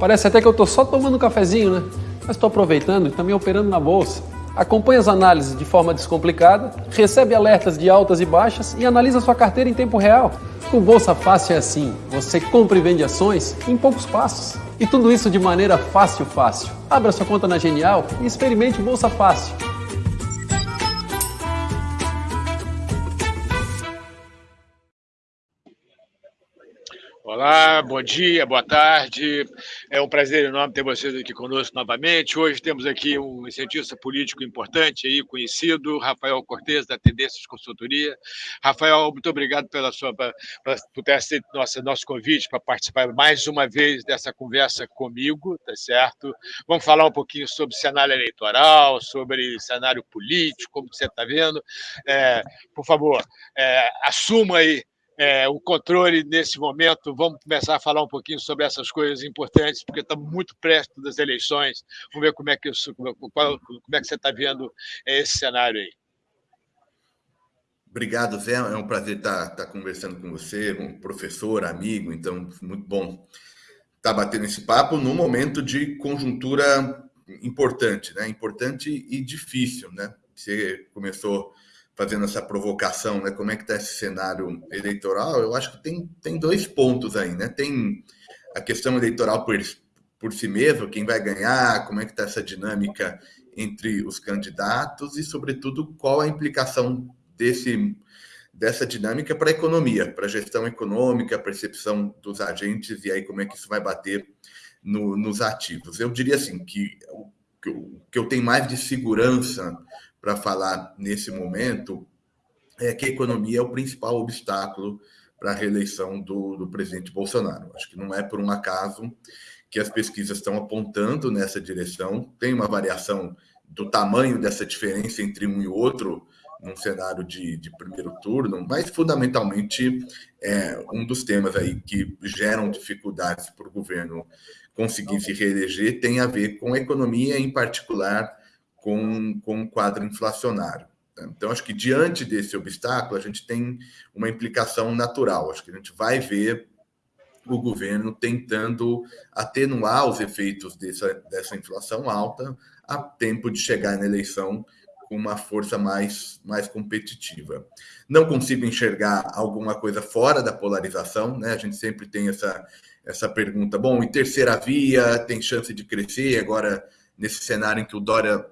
Parece até que eu estou só tomando um cafezinho, né? Mas estou aproveitando e também operando na bolsa. Acompanhe as análises de forma descomplicada, recebe alertas de altas e baixas e analisa sua carteira em tempo real. Com Bolsa Fácil é assim, você compra e vende ações em poucos passos. E tudo isso de maneira fácil, fácil. Abra sua conta na Genial e experimente Bolsa Fácil. Olá, bom dia, boa tarde. É um prazer enorme ter vocês aqui conosco novamente. Hoje temos aqui um cientista político importante aí, conhecido, Rafael Cortes, da Tendências Consultoria. Rafael, muito obrigado pela sua, por ter aceito nosso, nosso convite para participar mais uma vez dessa conversa comigo, tá certo? Vamos falar um pouquinho sobre cenário eleitoral, sobre cenário político, como você está vendo. É, por favor, é, assuma aí é, o controle nesse momento. Vamos começar a falar um pouquinho sobre essas coisas importantes, porque estamos muito perto das eleições. Vamos ver como é que, isso, como, como é que você está vendo esse cenário aí. Obrigado, Zé. É um prazer estar, estar conversando com você, um professor, amigo, então, muito bom estar batendo esse papo num momento de conjuntura importante, né? Importante e difícil, né? Você começou fazendo essa provocação, né? Como é que está esse cenário eleitoral? Eu acho que tem, tem dois pontos aí, né? Tem a questão eleitoral por, por si mesmo, quem vai ganhar, como é que está essa dinâmica entre os candidatos e, sobretudo, qual a implicação desse dessa dinâmica para a economia, para a gestão econômica, a percepção dos agentes e aí como é que isso vai bater no, nos ativos. Eu diria assim que o que eu tenho mais de segurança para falar nesse momento é que a economia é o principal obstáculo para a reeleição do, do presidente Bolsonaro. Acho que não é por um acaso que as pesquisas estão apontando nessa direção. Tem uma variação do tamanho dessa diferença entre um e outro num cenário de, de primeiro turno, mas fundamentalmente é um dos temas aí que geram dificuldades para o governo conseguir se reeleger tem a ver com a economia, em particular com, com o quadro inflacionário. Né? Então, acho que diante desse obstáculo, a gente tem uma implicação natural. Acho que a gente vai ver o governo tentando atenuar os efeitos dessa, dessa inflação alta a tempo de chegar na eleição com uma força mais, mais competitiva. Não consigo enxergar alguma coisa fora da polarização, né? A gente sempre tem essa, essa pergunta: bom, em terceira via tem chance de crescer, agora nesse cenário em que o Dória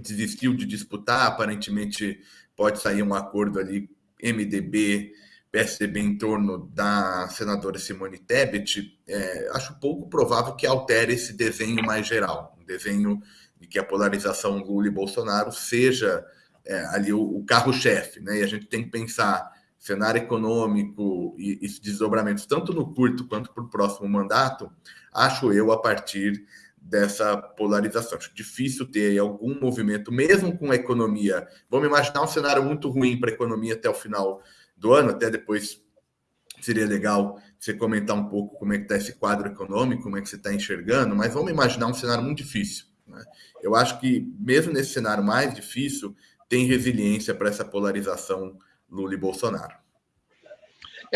desistiu de disputar, aparentemente pode sair um acordo ali, MDB, PSDB em torno da senadora Simone Tebet, é, acho pouco provável que altere esse desenho mais geral, um desenho de que a polarização Lula e Bolsonaro seja é, ali o, o carro-chefe, né? E a gente tem que pensar cenário econômico e, e desdobramentos, tanto no curto quanto para o próximo mandato, acho eu, a partir dessa polarização. Acho difícil ter algum movimento, mesmo com a economia. Vamos imaginar um cenário muito ruim para a economia até o final do ano, até depois seria legal você comentar um pouco como é que está esse quadro econômico, como é que você está enxergando, mas vamos imaginar um cenário muito difícil. Né? Eu acho que, mesmo nesse cenário mais difícil, tem resiliência para essa polarização Lula e Bolsonaro.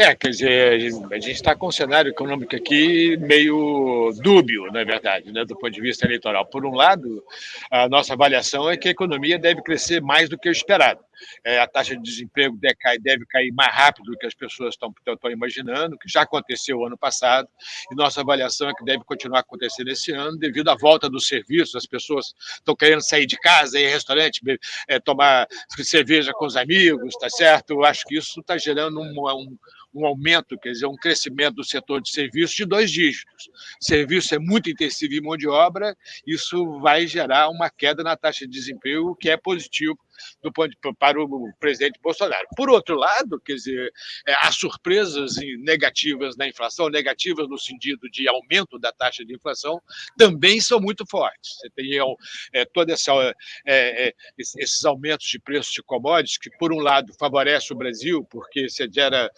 É, quer dizer, a gente está com um cenário econômico aqui meio dúbio, na verdade, né, do ponto de vista eleitoral. Por um lado, a nossa avaliação é que a economia deve crescer mais do que o esperado. É, a taxa de desemprego deve cair, deve cair mais rápido do que as pessoas estão, imaginando, que já aconteceu ano passado, e nossa avaliação é que deve continuar acontecendo esse ano, devido à volta dos serviços, as pessoas estão querendo sair de casa, ir em restaurante, é, tomar cerveja com os amigos, tá certo? Eu acho que isso está gerando um, um um aumento, quer dizer, um crescimento do setor de serviços de dois dígitos. Serviço é muito intensivo em mão de obra, isso vai gerar uma queda na taxa de desemprego, que é positivo do ponto de, para o presidente Bolsonaro. Por outro lado, quer dizer, é, as surpresas negativas na inflação, negativas no sentido de aumento da taxa de inflação, também são muito fortes. Você tem é, essa, é, é, esses aumentos de preços de commodities, que, por um lado, favorece o Brasil, porque você gera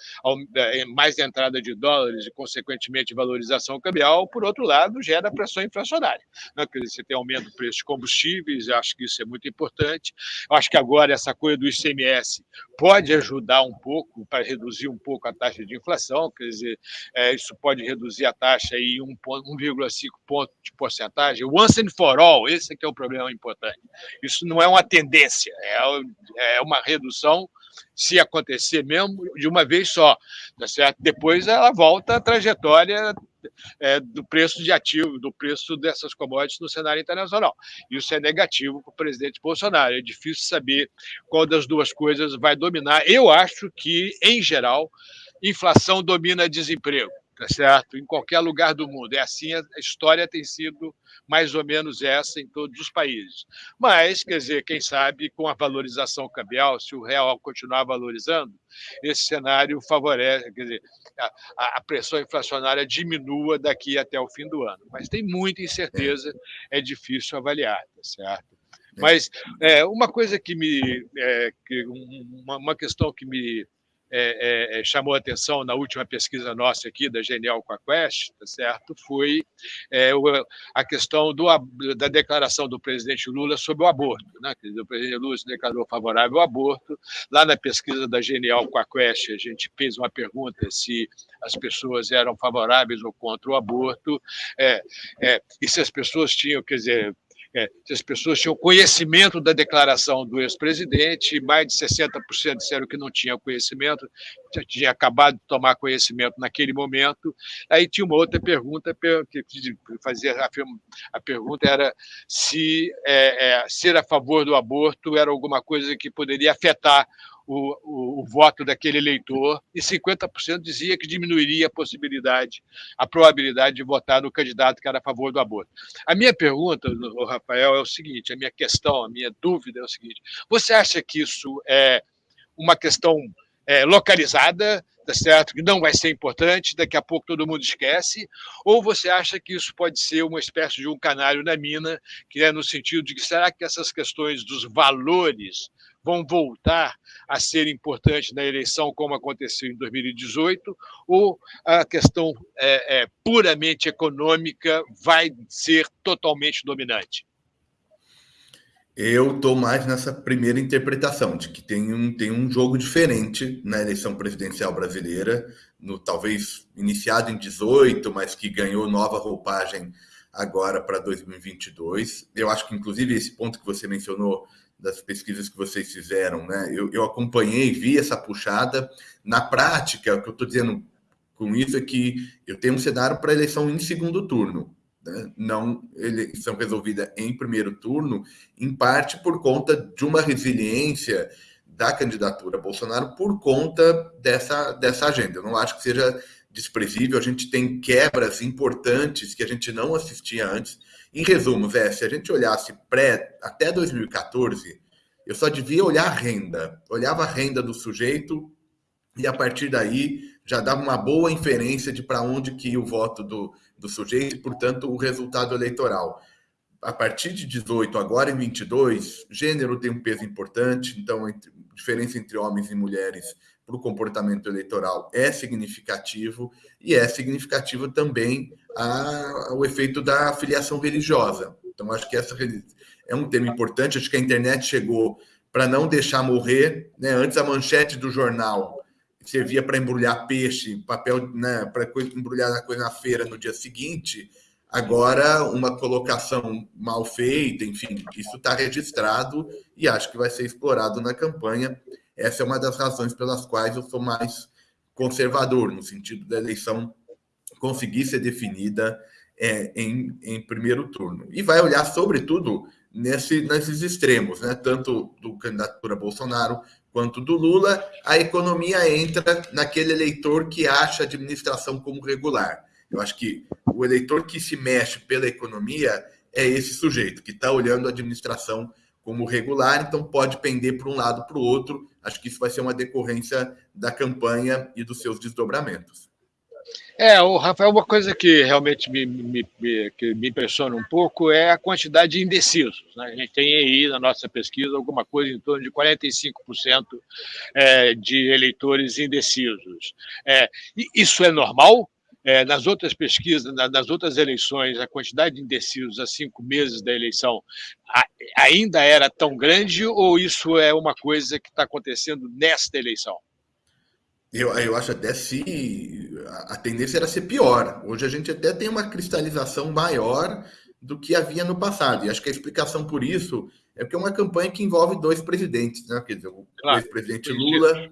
é, mais entrada de dólares e, consequentemente, valorização cambial, por outro lado, gera pressão inflacionária. Né? Quer dizer, você tem aumento do preço de combustíveis, acho que isso é muito importante. Eu acho que agora essa coisa do ICMS pode ajudar um pouco para reduzir um pouco a taxa de inflação, quer dizer, é, isso pode reduzir a taxa em 1,5 ponto de porcentagem. Once and for all, esse é que é o problema importante. Isso não é uma tendência, é, é uma redução se acontecer mesmo de uma vez só, tá certo? Depois ela volta à trajetória é, do preço de ativo, do preço dessas commodities no cenário internacional. Isso é negativo para o presidente Bolsonaro. É difícil saber qual das duas coisas vai dominar. Eu acho que, em geral, inflação domina desemprego tá certo? Em qualquer lugar do mundo. É assim, a história tem sido mais ou menos essa em todos os países. Mas, quer dizer, quem sabe com a valorização cambial, se o real continuar valorizando, esse cenário favorece, quer dizer, a, a pressão inflacionária diminua daqui até o fim do ano. Mas tem muita incerteza, é difícil avaliar, tá certo? É. Mas é, uma coisa que me. É, que uma, uma questão que me é, é, é, chamou atenção na última pesquisa nossa aqui, da Genial com a Quest, tá certo? foi é, a questão do, da declaração do presidente Lula sobre o aborto. Né? O presidente Lula se declarou favorável ao aborto. Lá na pesquisa da Genial com a Quest, a gente fez uma pergunta se as pessoas eram favoráveis ou contra o aborto, é, é, e se as pessoas tinham, quer dizer, é, se as pessoas tinham conhecimento da declaração do ex-presidente, mais de 60% disseram que não tinham conhecimento, tinha acabado de tomar conhecimento naquele momento. Aí tinha uma outra pergunta, que fazia a, a pergunta era se é, é, ser a favor do aborto era alguma coisa que poderia afetar o, o, o, voto daquele eleitor, e 50% dizia que diminuiria a possibilidade, a probabilidade de votar no candidato que era a favor do aborto. A minha pergunta, Rafael, é o seguinte: a minha questão, a minha dúvida é o seguinte: você acha que isso é uma questão é, localizada, tá certo? Que não vai ser importante, daqui a pouco todo mundo esquece, ou você acha que isso pode ser uma espécie de um canário na mina, que é no sentido de que será que essas questões dos valores vão voltar a ser importantes na eleição, como aconteceu em 2018, ou a questão é, é, puramente econômica vai ser totalmente dominante? Eu estou mais nessa primeira interpretação, de que tem um, tem um jogo diferente na eleição presidencial brasileira, no talvez iniciado em 18, mas que ganhou nova roupagem agora para 2022. Eu acho que, inclusive, esse ponto que você mencionou das pesquisas que vocês fizeram, né? Eu, eu acompanhei, vi essa puxada. Na prática, o que eu estou dizendo com isso é que eu tenho um cenário para eleição em segundo turno, né? não eleição resolvida em primeiro turno, em parte por conta de uma resiliência da candidatura Bolsonaro por conta dessa, dessa agenda. Eu não acho que seja desprezível, a gente tem quebras importantes que a gente não assistia antes em resumo, Zé, se a gente olhasse pré até 2014, eu só devia olhar a renda. Olhava a renda do sujeito e a partir daí já dava uma boa inferência de para onde que ia o voto do, do sujeito e, portanto, o resultado eleitoral. A partir de 18, agora em 22, gênero tem um peso importante, então a diferença entre homens e mulheres para o comportamento eleitoral é significativo e é significativo também a, o efeito da filiação religiosa. Então, acho que essa é um tema importante. Acho que a internet chegou para não deixar morrer. Né? Antes, a manchete do jornal servia para embrulhar peixe, papel né, para embrulhar a coisa na feira no dia seguinte. Agora, uma colocação mal feita, enfim, isso está registrado e acho que vai ser explorado na campanha. Essa é uma das razões pelas quais eu sou mais conservador, no sentido da eleição conseguir ser definida é, em, em primeiro turno. E vai olhar, sobretudo, nesse, nesses extremos, né? tanto do candidatura Bolsonaro quanto do Lula. A economia entra naquele eleitor que acha a administração como regular. Eu acho que o eleitor que se mexe pela economia é esse sujeito, que está olhando a administração como regular, então pode pender para um lado para o outro. Acho que isso vai ser uma decorrência da campanha e dos seus desdobramentos. É, o Rafael, uma coisa que realmente me, me, me, que me impressiona um pouco é a quantidade de indecisos. Né? A gente tem aí na nossa pesquisa alguma coisa em torno de 45% é, de eleitores indecisos. É, isso é normal? é, nas outras pesquisas, nas outras eleições, a quantidade de indecisos a cinco meses da eleição ainda era tão grande ou isso é uma coisa que está acontecendo nesta eleição? Eu, eu acho até se a tendência era ser pior. Hoje a gente até tem uma cristalização maior do que havia no passado. E acho que a explicação por isso é porque é uma campanha que envolve dois presidentes, né? Quer dizer, o claro, ex-presidente Lula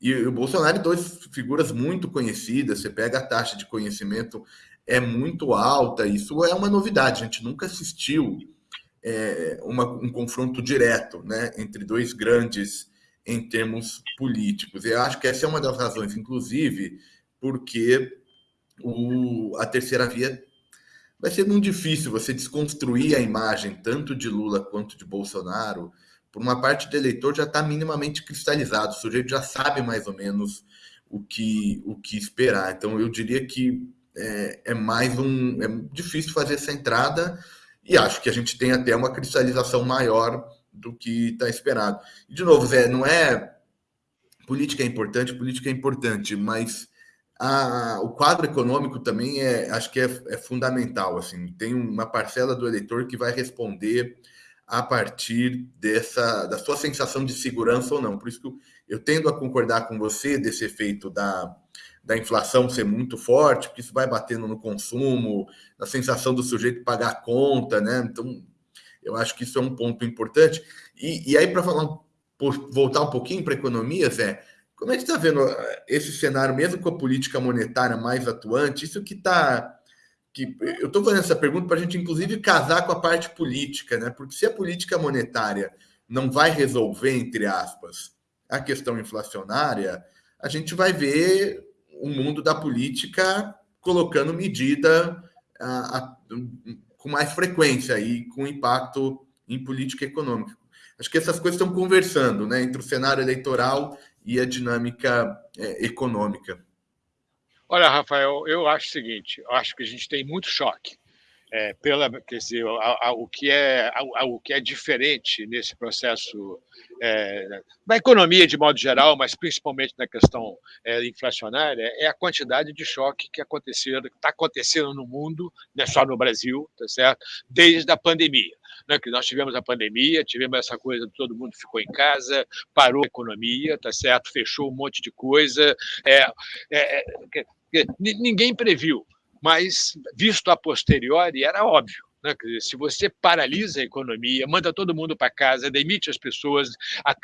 e o Bolsonaro, dois figuras muito conhecidas. Você pega a taxa de conhecimento é muito alta. Isso é uma novidade. A gente nunca assistiu é, uma, um confronto direto, né, entre dois grandes em termos políticos. Eu acho que essa é uma das razões, inclusive, porque o, a terceira via vai ser muito difícil você desconstruir a imagem tanto de Lula quanto de Bolsonaro. Por uma parte do eleitor já está minimamente cristalizado, o sujeito já sabe mais ou menos o que, o que esperar. Então, eu diria que é, é mais um. É difícil fazer essa entrada e acho que a gente tem até uma cristalização maior do que está esperado. E, de novo, Zé, não é. Política é importante, política é importante, mas a, o quadro econômico também é, acho que é, é, fundamental. Assim, tem uma parcela do eleitor que vai responder a partir dessa da sua sensação de segurança ou não. Por isso que eu, tendo a concordar com você desse efeito da, da inflação ser muito forte, porque isso vai batendo no consumo, na sensação do sujeito pagar a conta, né? Então, eu acho que isso é um ponto importante. E, e aí, para falar, voltar um pouquinho para a economia, Zé, como é que está vendo eh, esse cenário, mesmo com a política monetária mais atuante? Isso que está. Que, eu estou fazendo essa pergunta para a gente, inclusive, casar com a parte política, né? Porque se a política monetária não vai resolver, entre aspas, a questão inflacionária, a gente vai ver o mundo da política colocando medida a, a, com mais frequência e com impacto em política econômica. Acho que essas coisas estão conversando, né, entre o cenário eleitoral e a dinâmica é, econômica. Olha, Rafael, eu acho o seguinte: acho que a gente tem muito choque. É, pela, quer dizer, a, a, o, que é, a, o que é diferente nesse processo é, da economia de modo geral, mas principalmente na questão é, inflacionária, é a quantidade de choque que aconteceu, está acontecendo no mundo, não é só no Brasil, tá certo? Desde a pandemia né, que nós tivemos a pandemia, tivemos essa coisa de todo mundo ficou em casa, parou a economia, tá certo? Fechou um monte de coisa. É, é, é, ninguém previu, mas visto a posteriori era óbvio. Né? Dizer, se você paralisa a economia, manda todo mundo para casa, demite as pessoas,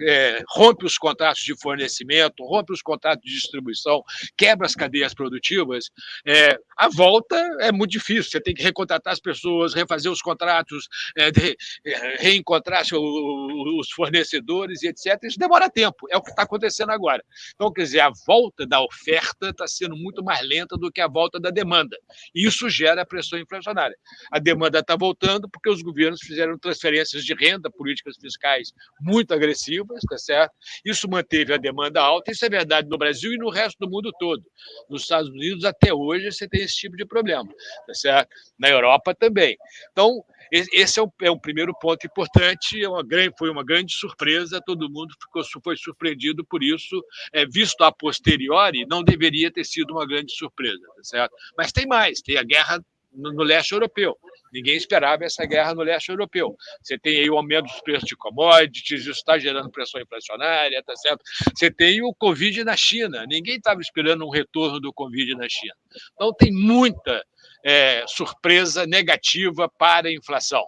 é, rompe os contratos de fornecimento, rompe os contratos de distribuição, quebra as cadeias produtivas, é, a volta é muito difícil. Você tem que recontratar as pessoas, refazer os contratos, é, de, é, reencontrar os fornecedores e etc. Isso demora tempo, é o que está acontecendo agora. Então, quer dizer, a volta da oferta está sendo muito mais lenta do que a volta da demanda. Isso gera pressão inflacionária. A demanda está voltando porque os governos fizeram transferências de renda, políticas fiscais muito agressivas, tá certo? Isso manteve a demanda alta, isso é verdade no Brasil e no resto do mundo todo. Nos Estados Unidos, até hoje, você tem esse tipo de problema, tá certo? Na Europa também. Então, esse é o, é o primeiro ponto importante, é uma foi uma grande surpresa, todo mundo ficou, foi surpreendido por isso, é, visto a posteriori, não deveria ter sido uma grande surpresa, tá certo? Mas tem mais, tem a guerra no, no leste europeu. Ninguém esperava essa guerra no leste europeu. Você tem aí o aumento dos preços de commodities, isso está gerando pressão inflacionária, tá certo? Você tem o Covid na China. Ninguém estava esperando um retorno do Covid na China. Então, tem muita é, surpresa negativa para a inflação.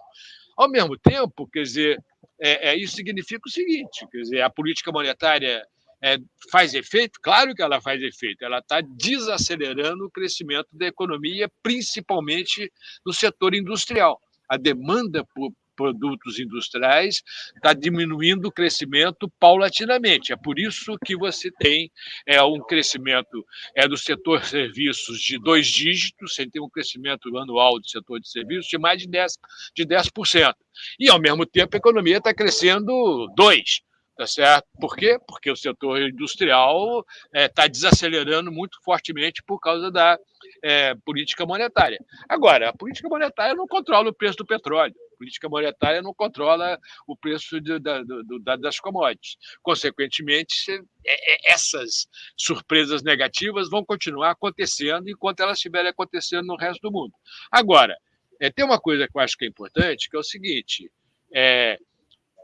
Ao mesmo tempo, quer dizer, é, é, isso significa o seguinte: quer dizer, a política monetária é, faz efeito? Claro que ela faz efeito. Ela está desacelerando o crescimento da economia, principalmente no setor industrial. A demanda por produtos industriais está diminuindo o crescimento paulatinamente. É por isso que você tem é, um crescimento é, do setor serviços de dois dígitos, você tem um crescimento anual do setor de serviços de mais de 10%. De 10%. E, ao mesmo tempo, a economia está crescendo 2%. Tá certo? Por quê? Porque o setor industrial está é, tá desacelerando muito fortemente por causa da é, política monetária. Agora, a política monetária não controla o preço do petróleo. política monetária não controla o preço de, da, do, das commodities. Consequentemente, é, é, essas surpresas negativas vão continuar acontecendo enquanto elas estiverem acontecendo no resto do mundo. Agora, é, tem uma coisa que eu acho que é importante, que é o seguinte: é,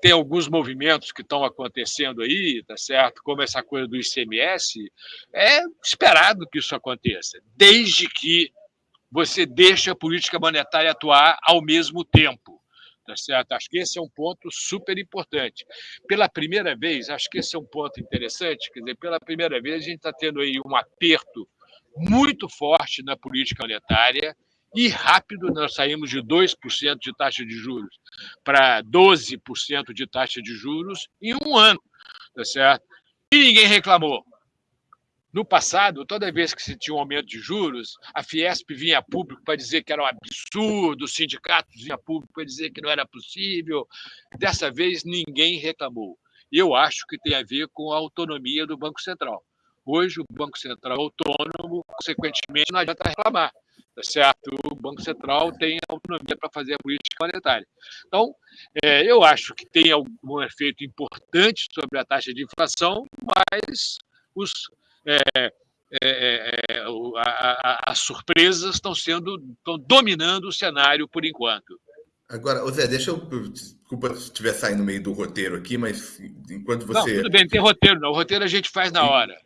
tem alguns movimentos que estão acontecendo aí, tá certo? Como essa coisa do ICMS, é esperado que isso aconteça, desde que você deixe a política monetária atuar ao mesmo tempo. Tá certo? Acho que esse é um ponto super importante. Pela primeira vez, acho que esse é um ponto interessante, quer dizer, pela primeira vez a gente está tendo aí um aperto muito forte na política monetária e rápido nós saímos de 2% de taxa de juros para 12% de taxa de juros em um ano, tá certo? E ninguém reclamou. No passado, toda vez que se tinha um aumento de juros, a Fiesp vinha público para dizer que era um absurdo, os sindicatos vinham público para dizer que não era possível. Dessa vez, ninguém reclamou. Eu acho que tem a ver com a autonomia do Banco Central. Hoje, o Banco Central é autônomo, consequentemente, não adianta reclamar. Tá certo? O Banco Central tem autonomia para fazer a política monetária. Então, é, eu acho que tem algum efeito importante sobre a taxa de inflação, mas os é, é, é, é as surpresas estão sendo estão dominando o cenário por enquanto. Agora, Zé, deixa eu. Desculpa se estiver saindo no meio do roteiro aqui, mas enquanto você. Não, tudo bem, não tem roteiro, não. O roteiro a gente faz na hora.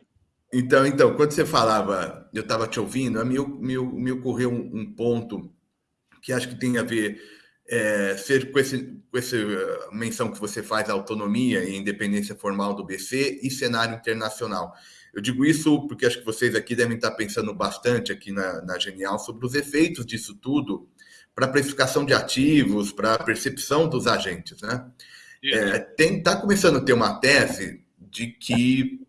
Então, então, quando você falava, eu estava te ouvindo, me, me, me ocorreu um, um, ponto que acho que tem a ver é, ser com, esse, com essa menção que você faz, autonomia e independência formal do BC e cenário internacional. Eu digo isso porque acho que vocês aqui devem estar pensando bastante aqui na, na Genial sobre os efeitos disso tudo para a precificação de ativos, para a percepção dos agentes. Né? É, tem, tá começando a ter uma tese de que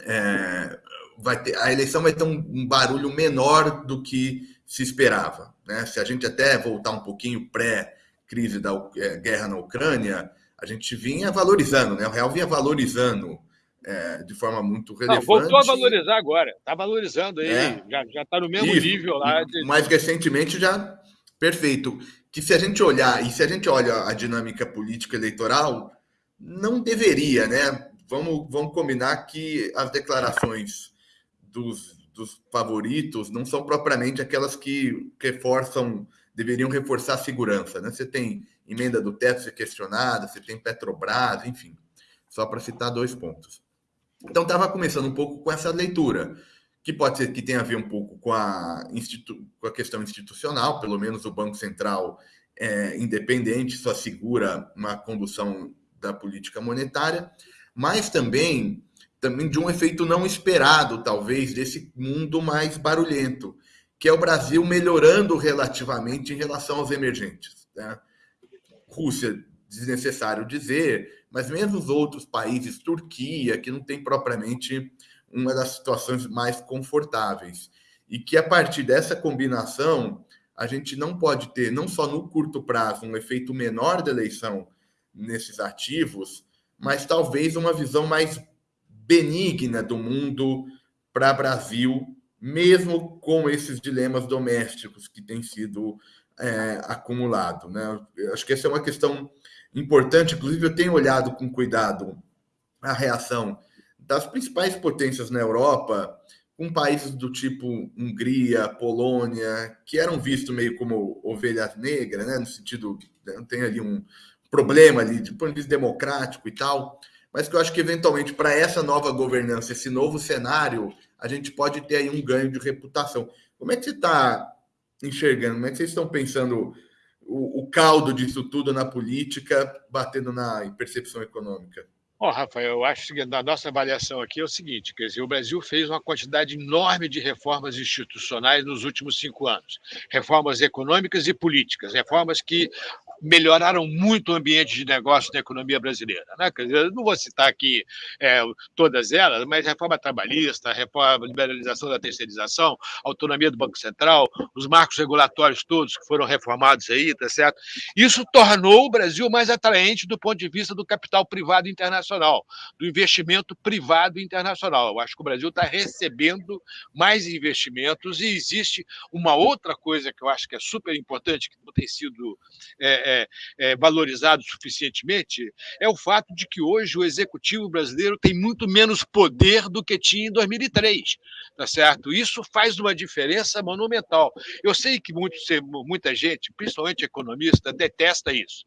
é, vai ter, a eleição vai ter um, um, barulho menor do que se esperava. Né? Se a gente até voltar um pouquinho pré-crise da é, guerra na Ucrânia, a gente vinha valorizando, né? o real vinha valorizando é, de forma muito relevante. Não, voltou a valorizar agora, está valorizando aí, é. já está no mesmo Isso. nível lá. De... Mais recentemente já perfeito. Que se a gente olhar, e se a gente olha a dinâmica política eleitoral, não deveria, né? Vamos, vamos combinar que as declarações dos, dos favoritos não são propriamente aquelas que reforçam, deveriam reforçar a segurança, né? Você tem emenda do teto ser questionada, você tem Petrobras, enfim, só para citar dois pontos. Então, estava começando um pouco com essa leitura, que pode ser que tenha a ver um pouco com a, com a questão institucional, pelo menos o Banco Central é independente, só segura uma condução da política monetária, mas também, também de um efeito não esperado, talvez, desse mundo mais barulhento, que é o Brasil melhorando relativamente em relação aos emergentes. Né? Rússia, desnecessário dizer, mas mesmo os outros países, Turquia, que não tem propriamente uma das situações mais confortáveis. E que a partir dessa combinação, a gente não pode ter, não só no curto prazo, um efeito menor da eleição nesses ativos, mas talvez uma visão mais benigna do mundo para Brasil, mesmo com esses dilemas domésticos que têm sido é, acumulados. Né? acho que essa é uma questão importante. Inclusive, eu tenho olhado com cuidado a reação das principais potências na Europa, com países do tipo Hungria, Polônia, que eram vistos meio como ovelhas negras, né? no sentido, né, tem ali um problema ali de ponto de vista democrático e tal, mas que eu acho que eventualmente para essa nova governança, esse novo cenário, a gente pode ter aí um ganho de reputação. Como é que você está enxergando? Como é que vocês estão pensando o, o caldo disso tudo na política, batendo na percepção econômica? Bom, Rafael, eu acho que a nossa avaliação aqui é o seguinte: quer dizer, o Brasil fez uma quantidade enorme de reformas institucionais nos últimos cinco anos, reformas econômicas e políticas, reformas que melhoraram muito o ambiente de negócio da economia brasileira. Né? Quer dizer, não vou citar aqui é, todas elas, mas reforma trabalhista, reforma, liberalização da terceirização, autonomia do Banco Central, os marcos regulatórios todos que foram reformados aí, tá certo? Isso tornou o Brasil mais atraente do ponto de vista do capital privado internacional, do investimento privado internacional. Eu acho que o Brasil está recebendo mais investimentos e existe uma outra coisa que eu acho que é super importante, que não tem sido é, é, é, valorizado suficientemente é o fato de que hoje o executivo brasileiro tem muito menos poder do que tinha em 2003, tá certo? Isso faz uma diferença monumental. Eu sei que muito, muita gente, principalmente economista, detesta isso.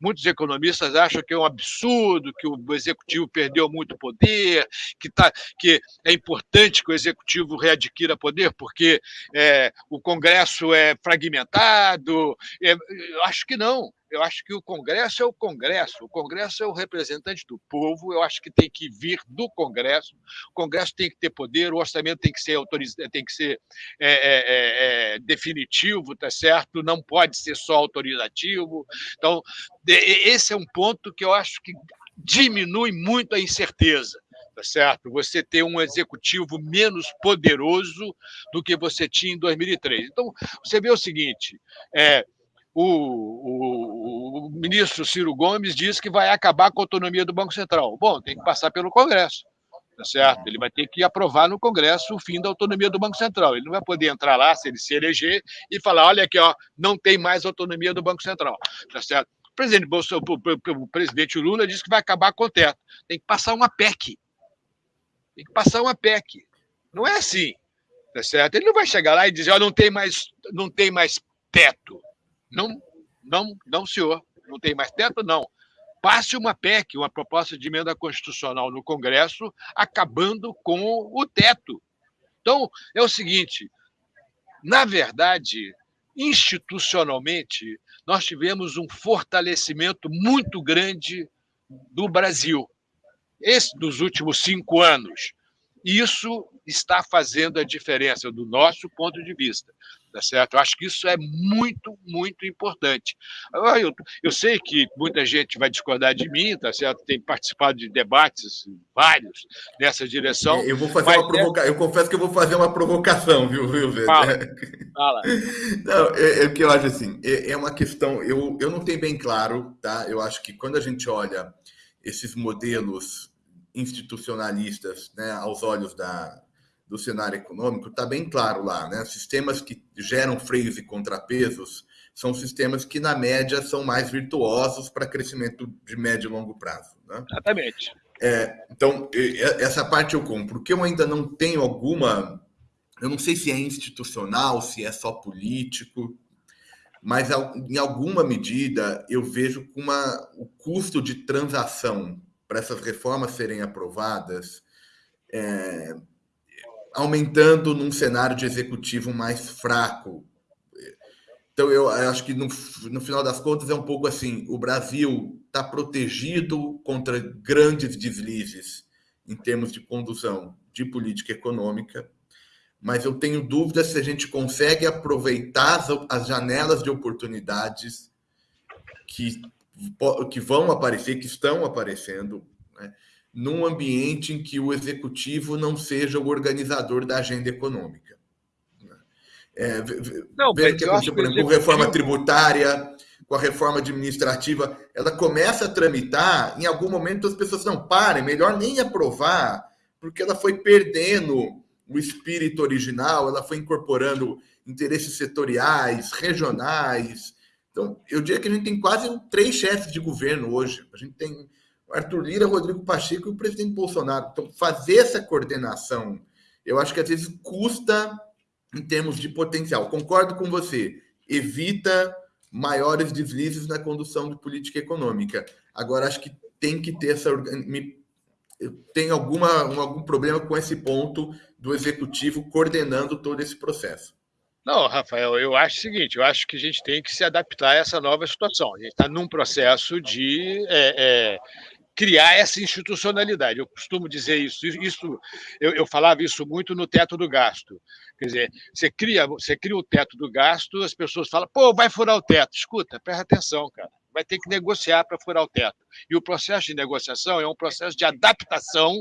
Muitos economistas acham que é um absurdo, que o executivo perdeu muito poder, que, tá, que é importante que o executivo readquira poder, porque é, o Congresso é fragmentado. É, acho que não. Eu acho que o Congresso é o Congresso, o Congresso é o representante do povo, eu acho que tem que vir do Congresso, o Congresso tem que ter poder, o orçamento tem que ser, autoriz... tem que ser é, é, é, é definitivo, tá certo? Não pode ser só autorizativo. Então, esse é um ponto que eu acho que diminui muito a incerteza tá certo? Você ter um executivo menos poderoso do que você tinha em 2003. Então, você vê o seguinte: é, o, o, o, ministro Ciro Gomes diz que vai acabar com a autonomia do Banco Central. Bom, tem que passar pelo Congresso, tá certo? Ele vai ter que aprovar no Congresso o fim da autonomia do Banco Central. Ele não vai poder entrar lá, se ele se eleger, e falar: olha aqui, ó, não tem mais autonomia do Banco Central, tá certo? O presidente, Bolsonaro, o presidente Lula disse que vai acabar com o teto. Tem que passar uma PEC tem que passar uma PEC. Não é assim, tá certo? Ele não vai chegar lá e dizer, oh, não tem mais, não tem mais teto. Não, não, não, senhor, não tem mais teto, não. Passe uma PEC, uma proposta de emenda constitucional no Congresso, acabando com o teto. Então, é o seguinte: na verdade, institucionalmente, nós tivemos um fortalecimento muito grande do Brasil esse dos últimos cinco anos. Isso está fazendo a diferença do nosso ponto de vista, tá certo? Eu acho que isso é muito, muito importante. Eu, eu sei que muita gente vai discordar de mim, tá certo? Tem participado de debates vários nessa direção. Eu vou fazer uma é provocação. Eu confesso que eu vou fazer uma provocação, viu, viu, Fala. Fala. Não, é, é que eu acho assim. É, é uma questão. Eu, eu não tenho bem claro, tá? Eu acho que quando a gente olha esses modelos institucionalistas né, aos olhos da, do cenário econômico, está bem claro lá. Né? Sistemas que geram freios e contrapesos são sistemas que, na média, são mais virtuosos para crescimento de médio e longo prazo. Né? Exatamente. É, então, essa parte eu compro. O que eu ainda não tenho alguma. Eu não sei se é institucional, se é só político, mas em alguma medida eu vejo que uma, o custo de transação para essas reformas serem aprovadas, é, aumentando num cenário de executivo mais fraco. Então, eu acho que no, no final das contas é um pouco assim: o Brasil está protegido contra grandes deslizes em termos de condução de política econômica, mas eu tenho dúvidas se a gente consegue aproveitar as, as janelas de oportunidades que que vão aparecer, que estão aparecendo, né, num ambiente em que o executivo não seja o organizador da agenda econômica. É, não, vendo que aconteceu, por exemplo, com reforma tributária, com a reforma administrativa, ela começa a tramitar, em algum momento as pessoas não parem, melhor nem aprovar, porque ela foi perdendo o espírito original, ela foi incorporando interesses setoriais, regionais, então, eu diria que a gente tem quase três chefes de governo hoje. A gente tem Arthur Lira, Rodrigo Pacheco e o presidente Bolsonaro. Então, fazer essa coordenação, eu acho que às vezes custa em termos de potencial. Concordo com você. Evita maiores deslizes na condução de política econômica. Agora, acho que tem que ter essa. Tem alguma, algum problema com esse ponto do executivo coordenando todo esse processo. Não, Rafael, eu acho o seguinte: eu acho que a gente tem que se adaptar a essa nova situação. A gente está num processo de é, é, criar essa institucionalidade. Eu costumo dizer isso. Isso eu, eu, falava isso muito no teto do gasto. Quer dizer, você cria, você cria o teto do gasto, as pessoas falam, pô, vai furar o teto. Escuta, presta atenção, cara vai ter que negociar para furar o teto. E o processo de negociação é um processo de adaptação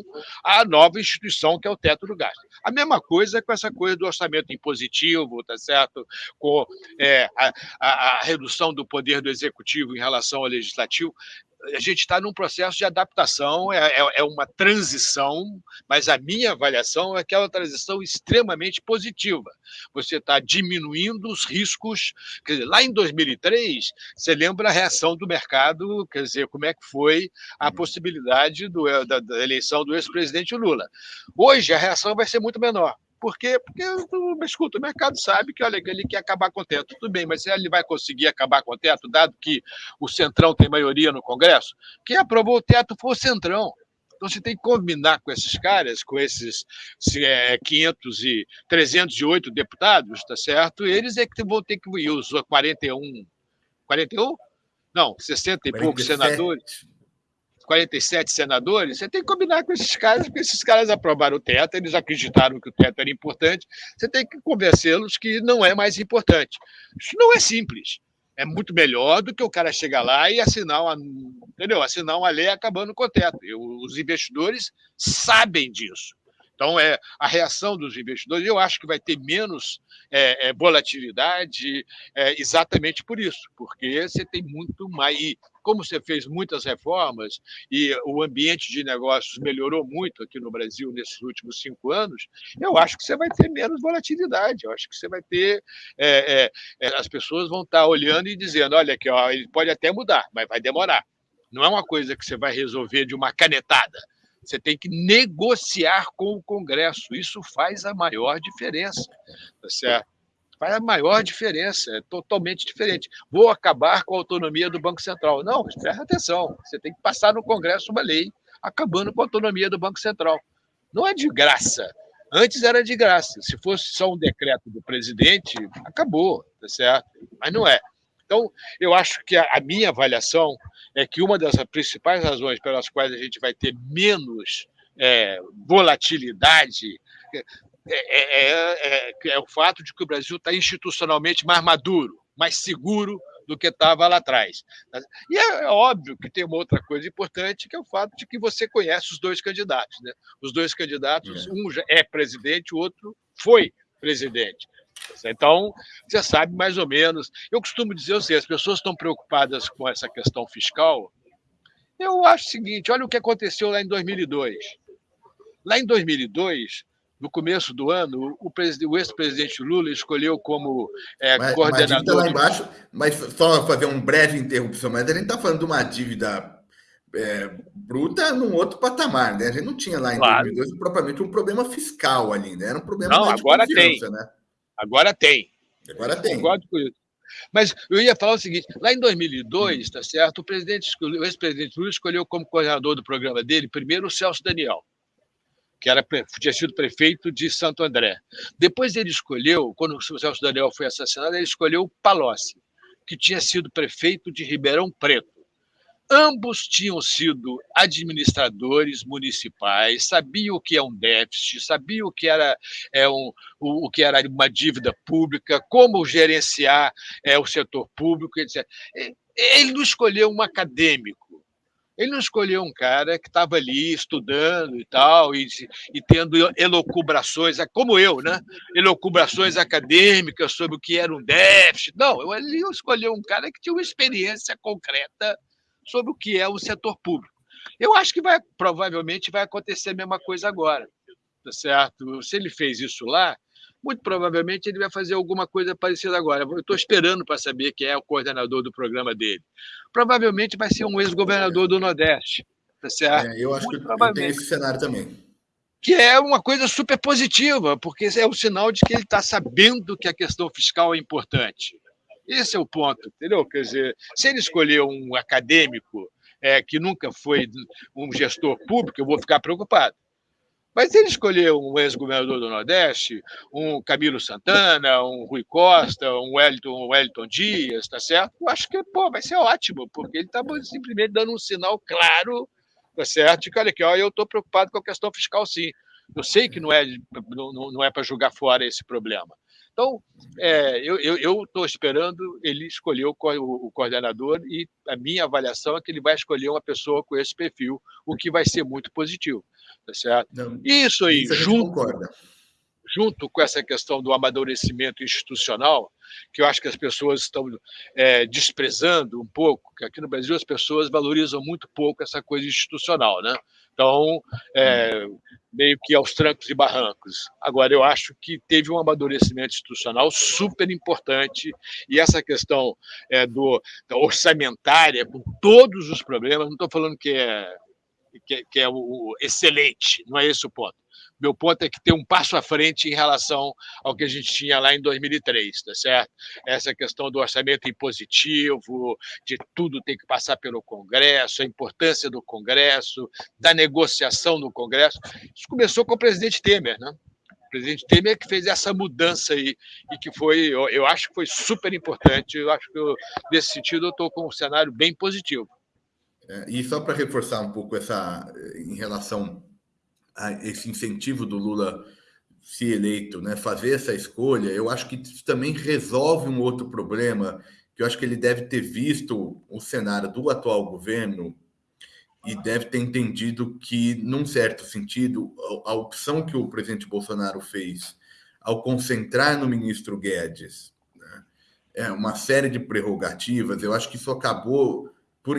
à nova instituição que é o teto do gasto. A mesma coisa com essa coisa do orçamento impositivo, tá certo? Com é, a, a, a redução do poder do executivo em relação ao legislativo. A gente está num processo de adaptação, é, é, é, uma transição, mas a minha avaliação é que é uma transição extremamente positiva. Você está diminuindo os riscos. Quer dizer, lá em 2003, você lembra a reação do mercado, quer dizer, como é que foi a possibilidade do, da, da eleição do ex-presidente Lula. Hoje, a reação vai ser muito menor. Por quê? Porque, escuta, o mercado sabe que olha, ele quer acabar com o teto. Tudo bem, mas ele vai conseguir acabar com o teto, dado que o Centrão tem maioria no Congresso? Quem aprovou o teto foi o Centrão. Então você tem que combinar com esses caras, com esses é, 500 e 308 deputados, tá certo? Eles é que vão ter que ir os 41, 41? Não, 60 e 47. poucos senadores. 47 senadores, você tem que combinar com esses caras, porque esses caras aprovaram o teto, eles acreditaram que o teto era importante, você tem que convencê-los que não é mais importante. Isso não é simples. É muito melhor do que o cara chegar lá e assinar uma, entendeu? assinar uma lei acabando com o teto. Os investidores sabem disso. Então, é, a reação dos investidores, eu acho que vai ter menos é, é, volatilidade é, exatamente por isso, porque você tem muito mais. E como você fez muitas reformas e o ambiente de negócios melhorou muito aqui no Brasil nesses últimos cinco anos, eu acho que você vai ter menos volatilidade. Eu acho que você vai ter. É, é, é, as pessoas vão estar olhando e dizendo: olha aqui, ó, ele pode até mudar, mas vai demorar. Não é uma coisa que você vai resolver de uma canetada você tem que negociar com o Congresso. Isso faz a maior diferença. Tá certo? Faz a maior diferença, é totalmente diferente. Vou acabar com a autonomia do Banco Central. Não, presta atenção. Você tem que passar no Congresso uma lei acabando com a autonomia do Banco Central. Não é de graça. Antes era de graça. Se fosse só um decreto do presidente, acabou, tá certo? Mas não é. Então, eu acho que a, minha avaliação é que uma das principais razões pelas quais a gente vai ter menos é, volatilidade é, é, é, é, é o fato de que o Brasil está institucionalmente mais maduro, mais seguro do que estava lá atrás. E é, é, óbvio que tem uma outra coisa importante, que é o fato de que você conhece os dois candidatos. Né? Os dois candidatos, um é presidente, o outro foi presidente. Então, você sabe mais ou menos. Eu costumo dizer assim: as pessoas estão preocupadas com essa questão fiscal. Eu acho o seguinte: olha o que aconteceu lá em 2002. Lá em 2002, no começo do ano, o, o ex-presidente Lula escolheu como é, mas, coordenador. Mas lá embaixo, mas só fazer um breve interrupção, mas a gente está falando de uma dívida é, bruta num outro patamar, né? A gente não tinha lá em claro. 2002 propriamente um problema fiscal ali, né? Era um problema não, agora tem. né? Agora tem. Agora tem. Concordo com isso. Mas eu ia falar o seguinte: lá em 2002, tá certo? O presidente, o ex-presidente Lula escolheu como coordenador do programa dele primeiro o Celso Daniel, que era tinha sido prefeito de Santo André. Depois ele escolheu, quando o Celso Daniel foi assassinado, ele escolheu o Palocci, que tinha sido prefeito de Ribeirão Preto. Ambos tinham sido administradores municipais, sabiam o que é um déficit, sabiam o que era, é, um, o, o que era uma dívida pública, como gerenciar é, o setor público, etc. Ele não escolheu um acadêmico, ele não escolheu um cara que estava ali estudando e tal, e, e, tendo elocubrações, como eu, né? Elocubrações acadêmicas sobre o que era um déficit. Não, ele escolheu um cara que tinha uma experiência concreta sobre o que é o setor público. Eu acho que vai provavelmente vai acontecer a mesma coisa agora, tá certo? Se ele fez isso lá, muito provavelmente ele vai fazer alguma coisa parecida agora. Eu estou esperando para saber quem é o coordenador do programa dele. Provavelmente vai ser um ex-governador do Nordeste, tá certo? É, eu acho muito que tenho esse cenário também. Que é uma coisa super positiva, porque é o sinal de que ele está sabendo que a questão fiscal é importante. Esse é o ponto, entendeu? Quer dizer, se ele escolher um acadêmico é, que nunca foi um gestor público, eu vou ficar preocupado. Mas ele escolheu um ex-governador do Nordeste, um Camilo Santana, um Rui Costa, um Wellington, um Wellington Dias, tá certo? Eu acho que pô, vai ser ótimo, porque ele está simplesmente dando um sinal claro, tá certo? De que, olha aqui, ó, eu estou preocupado com a questão fiscal, sim. Eu sei que não é, não, não é para jogar fora esse problema. Então, é, eu estou esperando ele escolher o, o, coordenador e a minha avaliação é que ele vai escolher uma pessoa com esse perfil, o que vai ser muito positivo. Tá certo? Não, isso aí, isso junto. Concorda. junto com essa questão do amadurecimento institucional, que eu acho que as pessoas estão é, desprezando um pouco, que aqui no Brasil as pessoas valorizam muito pouco essa coisa institucional, né? Então, é, meio que aos trancos e barrancos. Agora, eu acho que teve um amadurecimento institucional super importante e essa questão é, do, orçamentária, com todos os problemas, não estou falando que é, que, que é o, o excelente, não é esse o ponto meu ponto é que tem um passo à frente em relação ao que a gente tinha lá em 2003, tá certo? Essa questão do orçamento impositivo, de tudo ter que passar pelo Congresso, a importância do Congresso, da negociação no Congresso. Isso começou com o presidente Temer, né? O presidente Temer que fez essa mudança aí e que foi, eu, eu acho que foi super importante. Eu acho que eu, nesse sentido eu estou com um cenário bem positivo. É, e só para reforçar um pouco essa em relação esse incentivo do Lula se eleito, né, fazer essa escolha, eu acho que isso também resolve um outro problema, que eu acho que ele deve ter visto o cenário do atual governo e deve ter entendido que, num certo sentido, a opção que o presidente Bolsonaro fez ao concentrar no ministro Guedes né, é uma série de prerrogativas, eu acho que isso acabou por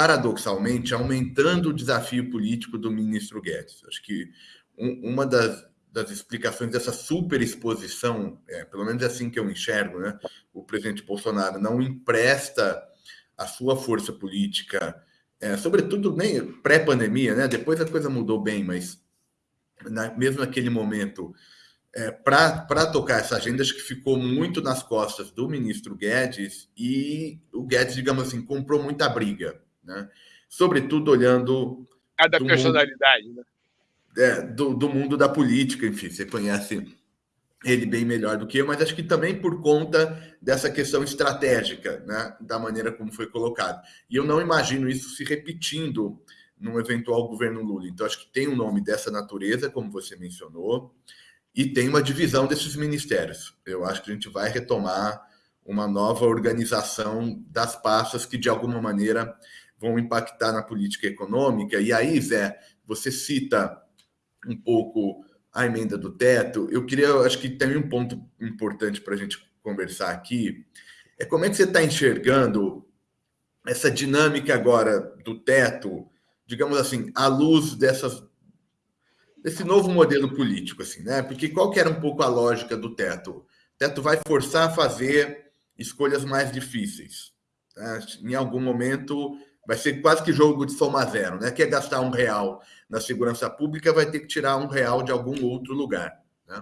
paradoxalmente, aumentando o desafio político do ministro Guedes. Acho que um, uma das, das, explicações dessa superexposição, é, pelo menos é assim que eu enxergo, né? o presidente Bolsonaro não empresta a sua força política, é, sobretudo nem pré-pandemia, né? depois a coisa mudou bem, mas na, mesmo naquele momento é, para tocar essa agenda, acho que ficou muito nas costas do ministro Guedes e o Guedes, digamos assim, comprou muita briga, né? sobretudo olhando. Cada personalidade, mundo, né? É, do, do mundo da política, enfim, você conhece ele bem melhor do que eu, mas acho que também por conta dessa questão estratégica, né, da maneira como foi colocado. E eu não imagino isso se repetindo num eventual governo Lula. Então, acho que tem um nome dessa natureza, como você mencionou e tem uma divisão desses ministérios. Eu acho que a gente vai retomar uma nova organização das pastas que, de alguma maneira, vão impactar na política econômica. E aí, Zé, você cita um pouco a emenda do teto. Eu queria, acho que tem um ponto importante para a gente conversar aqui. É como é que você está enxergando essa dinâmica agora do teto, digamos assim, à luz dessas desse novo modelo político, assim, né? Porque qual que era um pouco a lógica do teto? O teto vai forçar a fazer escolhas mais difíceis. Né? Em algum momento vai ser quase que jogo de soma zero, né? Quer gastar um real na segurança pública, vai ter que tirar um real de algum outro lugar. Né?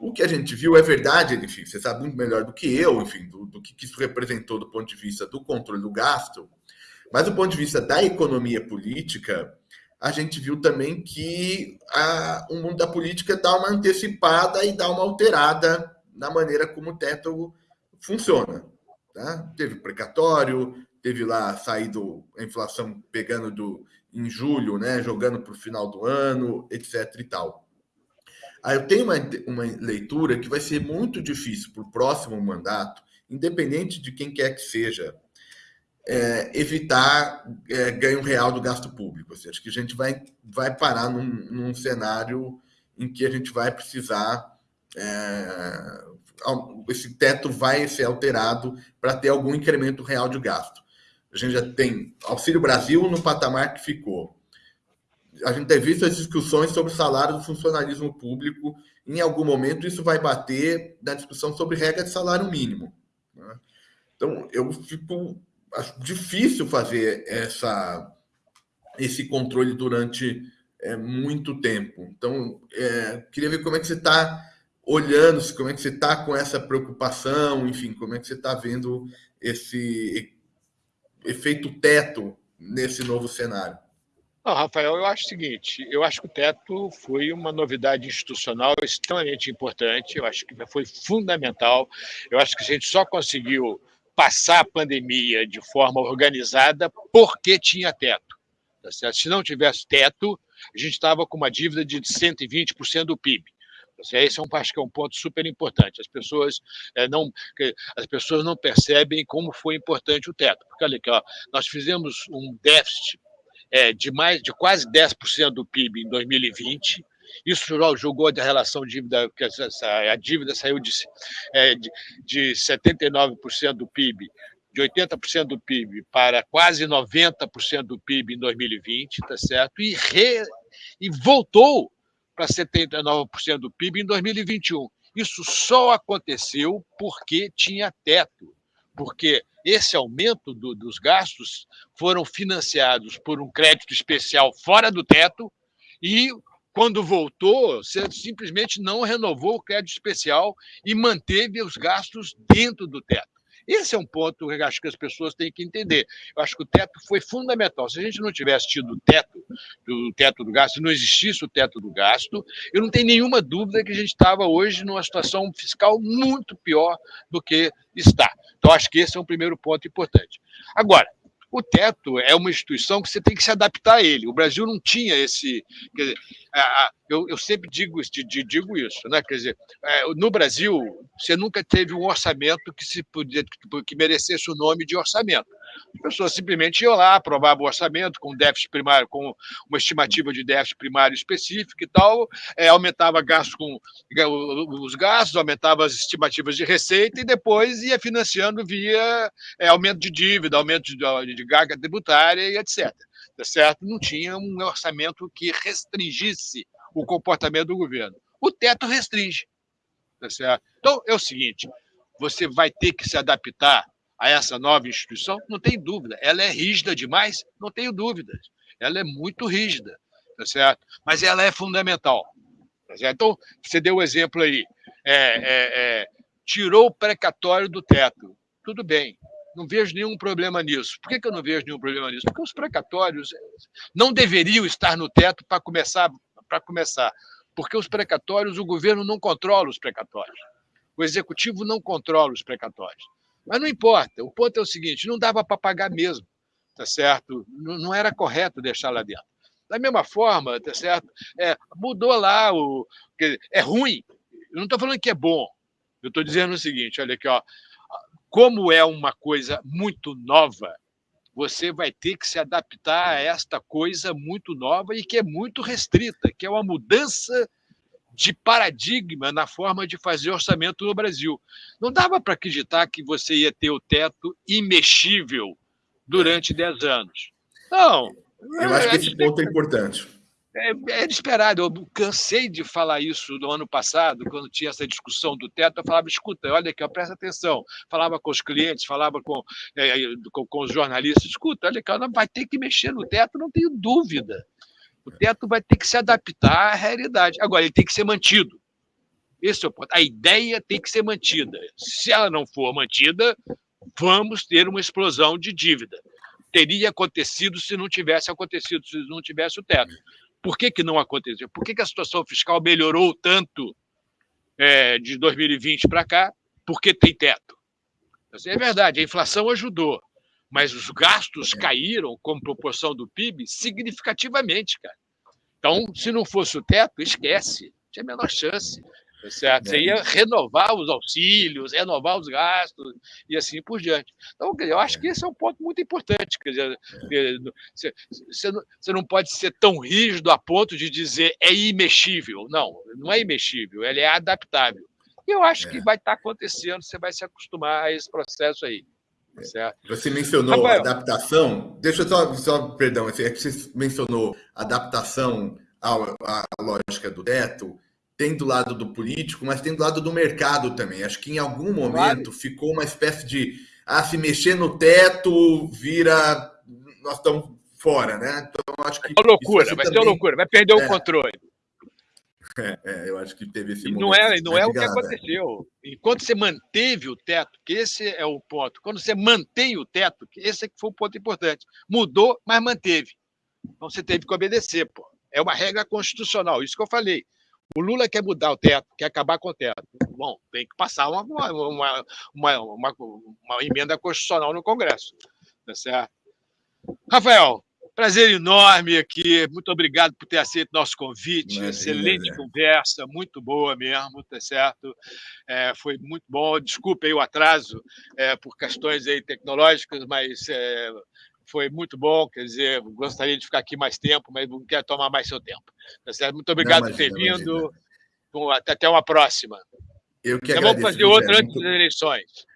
O que a gente viu é verdade, enfim, você sabe muito melhor do que eu, enfim, do, do que isso representou do ponto de vista do controle do gasto, mas do ponto de vista da economia política, a gente viu também que a, o mundo da política dá uma antecipada e dá uma alterada na maneira como o teto funciona. Tá? Teve precatório, teve lá saído a inflação pegando do, em julho, né, jogando para o final do ano, etc. e tal. Aí eu tenho uma, uma leitura que vai ser muito difícil para o próximo mandato, independente de quem quer que seja, é, evitar é, ganho real do gasto público. Assim, acho que a gente vai, vai parar num, num cenário em que a gente vai precisar. É, esse teto vai ser alterado para ter algum incremento real de gasto. A gente já tem Auxílio Brasil no patamar que ficou. A gente tem visto as discussões sobre o salário do funcionalismo público. Em algum momento, isso vai bater na discussão sobre regra de salário mínimo. Né? Então, eu fico acho difícil fazer essa, esse controle durante é, muito tempo. Então, é, queria ver como é que você está olhando, como é que você está com essa preocupação, enfim, como é que você está vendo esse efeito teto nesse novo cenário. Não, Rafael, eu acho o seguinte: eu acho que o teto foi uma novidade institucional extremamente importante, eu acho que foi fundamental. Eu acho que a gente só conseguiu passar a pandemia de forma organizada porque tinha teto. Tá Se não tivesse teto, a gente estava com uma dívida de 120% do PIB. Tá Esse é um, acho que é um ponto super importante. As pessoas, é, não, as pessoas não percebem como foi importante o teto. Porque, olha aqui, ó, nós fizemos um déficit é, de mais de quase 10% do PIB em 2020 Isso jogou a relação dívida, que a dívida saiu de, é, de, de 79% do PIB de 80% do PIB para quase 90% do PIB em 2020, tá certo? E, re, e voltou para 79% do PIB em 2021. Isso só aconteceu porque tinha teto, porque esse aumento do, dos gastos foram financiados por um crédito especial fora do teto e quando voltou, você simplesmente não renovou o crédito especial e manteve os gastos dentro do teto. Esse é um ponto que acho que as pessoas têm que entender. Eu acho que o teto foi fundamental. Se a gente não tivesse tido o teto, o teto do gasto, se não existisse o teto do gasto, eu não tenho nenhuma dúvida que a gente estava hoje numa situação fiscal muito pior do que está. Então, acho que esse é um primeiro ponto importante. Agora, o teto é uma instituição que você tem que se adaptar a ele. O Brasil não tinha esse. Dizer, eu, eu sempre digo, digo isso, né? Quer dizer, é, no Brasil, você nunca teve um orçamento que, se podia, que merecesse o nome de orçamento. As pessoas simplesmente iam lá, aprovavam o orçamento com déficit primário, com uma estimativa de déficit primário específico e tal, é, aumentava gastos com os gastos, aumentava as estimativas de receita e depois ia financiando via é, aumento de dívida, aumento de, de carga tributária e etc. Tá certo? Não tinha um orçamento que restringisse o comportamento do governo. O teto restringe. Tá certo? Então, é o seguinte: você vai ter que se adaptar a essa nova instituição? Não tem dúvida. Ela é rígida demais? Não tenho dúvidas. Ela é muito rígida, tá certo? Mas ela é fundamental. Tá certo? Então, você deu o um exemplo aí. É, é, é, tirou o precatório do teto. Tudo bem. Não vejo nenhum problema nisso. Por que, que eu não vejo nenhum problema nisso? Porque os precatórios não deveriam estar no teto para começar, para começar. Porque os precatórios, o governo não controla os precatórios. O executivo não controla os precatórios. Mas não importa. O ponto é o seguinte: não dava para pagar mesmo, tá certo? Não, era correto deixar lá dentro. Da mesma forma, tá certo? É, mudou lá o. É ruim. Eu não estou falando que é bom. Eu estou dizendo o seguinte: olha aqui, ó. Como é uma coisa muito nova, você vai ter que se adaptar a esta coisa muito nova e que é muito restrita, que é uma mudança de paradigma na forma de fazer orçamento no Brasil. Não dava para acreditar que você ia ter o teto imexível durante 10 anos. Não. Eu acho que esse ponto é importante. É, é esperado. Eu cansei de falar isso no ano passado, quando tinha essa discussão do teto. Eu falava: escuta, olha aqui, ó, presta atenção. Falava com os clientes, falava com, é, com, com, os jornalistas: escuta, olha aqui, vai ter que mexer no teto, não tenho dúvida. O teto vai ter que se adaptar à realidade. Agora, ele tem que ser mantido. Esse é o ponto. A ideia tem que ser mantida. Se ela não for mantida, vamos ter uma explosão de dívida. Teria acontecido se não tivesse acontecido, se não tivesse o teto. Por que, que não aconteceu? Por que, que a situação fiscal melhorou tanto é, de 2020 para cá? Porque tem teto. É verdade, a inflação ajudou mas os gastos caíram como proporção do PIB significativamente, cara. Então, se não fosse o teto, esquece, tinha a menor chance. Tá certo? Você ia renovar os auxílios, renovar os gastos e assim por diante. Então, eu acho que esse é um ponto muito importante. Quer dizer, você não pode ser tão rígido a ponto de dizer é imexível. Não, não é imexível, ele é adaptável. E eu acho que é. vai estar acontecendo, você vai se acostumar a esse processo aí. Certo. Você mencionou Rafael. adaptação. Deixa eu só, só perdão, é que você mencionou adaptação à, à lógica do teto. Tem do lado do político, mas tem do lado do mercado também. Acho que em algum momento claro. ficou uma espécie de ah, se mexer no teto vira. Nós estamos fora, né? Então, acho que. É uma loucura, vai ser uma loucura, vai perder é. o controle. É, é, eu acho que teve esse Não é, não é o que aconteceu. Enquanto você manteve o teto, que esse é o ponto. Quando você mantém o teto, que esse é que foi o ponto importante. Mudou, mas manteve. Então você teve que obedecer, pô. É uma regra constitucional, isso que eu falei. O Lula quer mudar o teto, quer acabar com o teto. Bom, tem que passar uma, uma, uma, uma, uma emenda constitucional no Congresso. Tá certo? Rafael, Prazer enorme aqui. Muito obrigado por ter aceito nosso convite. Excelente né? conversa, muito boa mesmo, tá certo? É, foi muito bom. Desculpe aí o atraso é, por questões aí tecnológicas, mas é, foi muito bom. Quer dizer, gostaria de ficar aqui mais tempo, mas não quero tomar mais seu tempo. Tá? Muito obrigado imagina, por ter vindo. Até uma próxima. Eu que então, Vamos fazer outra antes das eleições.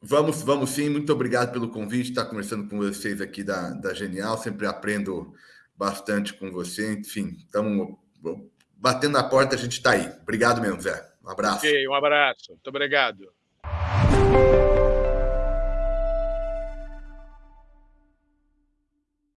Vamos, vamos sim. Muito obrigado pelo convite. Estar conversando com vocês aqui da, da Genial. Sempre aprendo bastante com você. Enfim, estamos batendo na porta, a gente está aí. Obrigado mesmo, Zé. Um abraço. Ok, um abraço. Muito obrigado.